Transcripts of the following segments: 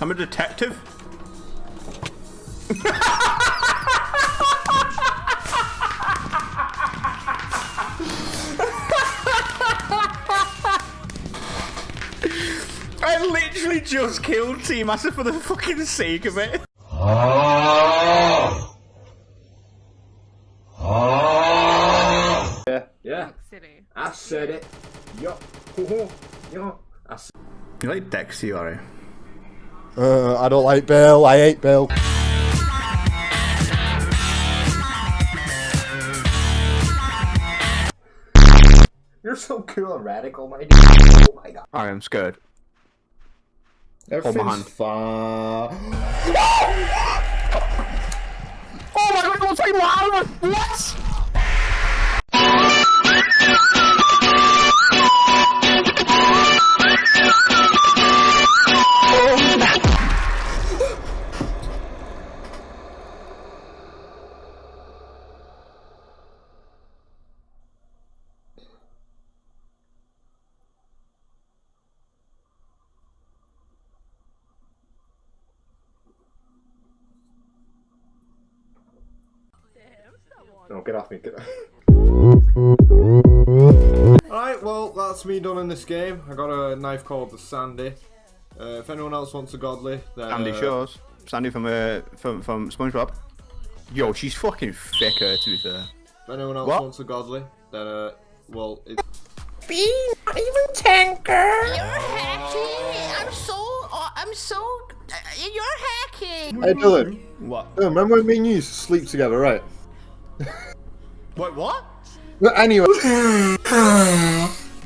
I'm a detective. I literally just killed T Master for the fucking sake of it. Yeah, yeah. City. I said it. Yo, yo. I said You like Dexy, are Uh, I don't like Bill. I hate Bill. You're so cool and radical, my dude. Oh my god. I am scared. Everything's hand. fine. Oh my god, don't take loud! What? No, get off me. Get off. Alright, well, that's me done in this game. I got a knife called the Sandy. Uh, if anyone else wants a godly, then. Sandy uh, shows. Sandy from uh, from from SpongeBob. Yo, she's fucking thicker to be fair. If anyone else What? wants a godly, then, uh, well, it's. You're hacking. I'm so. Uh, I'm so. Uh, you're hacking. Hey Dylan, What? Dylan, remember when me and you used to sleep together, right? Wait, what? But anyway,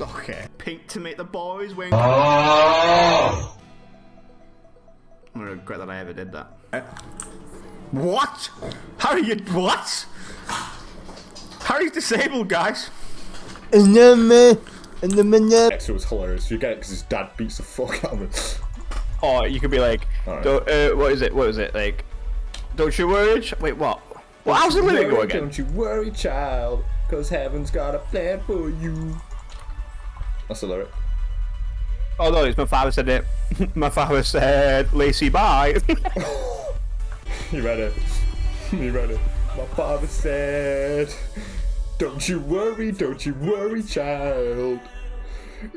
Okay. Pink to make the boys wink. I'm gonna regret that I ever did that. Eh? What? How are you? What? How are you disabled, guys? and then, uh, and then, uh, Dexter was hilarious. You get it because his dad beats the fuck out of him. Or you could be like, Alright. don't, uh, what is it? What is it? Like, don't you worry. Wait, what? Well, how's the lyric go Worry, again? Don't you worry, child, because heaven's got a plan for you. That's the lyric. Oh no, it's my father said it. my father said, "Lacy, bye." You read it. You read it. My father said, Don't you worry, don't you worry, child.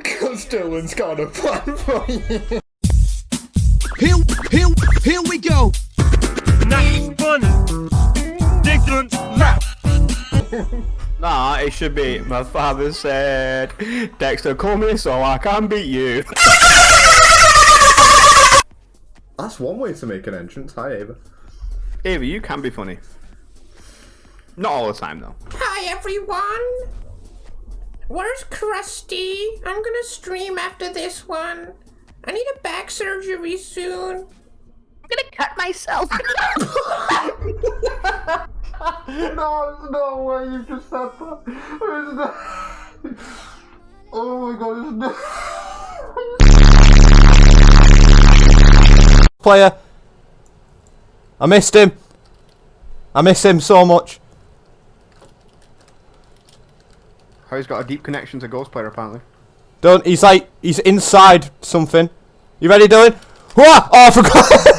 Cause Dylan's got a plan for you. Here, here, here we go. nah, it should be. My father said, "Dexter, call me so I can beat you." That's one way to make an entrance. Hi, Ava. Ava, you can be funny. Not all the time though. Hi everyone. Where's Krusty? I'm gonna stream after this one. I need a back surgery soon. I'm gonna cut myself. No, there's no way you just said that. There's no... Oh my god, there's no... player. I missed him. I miss him so much. Harry's got a deep connection to Ghost Player apparently. Don't. He's like he's inside something. You ready, Dylan? Whoa! Oh, I forgot.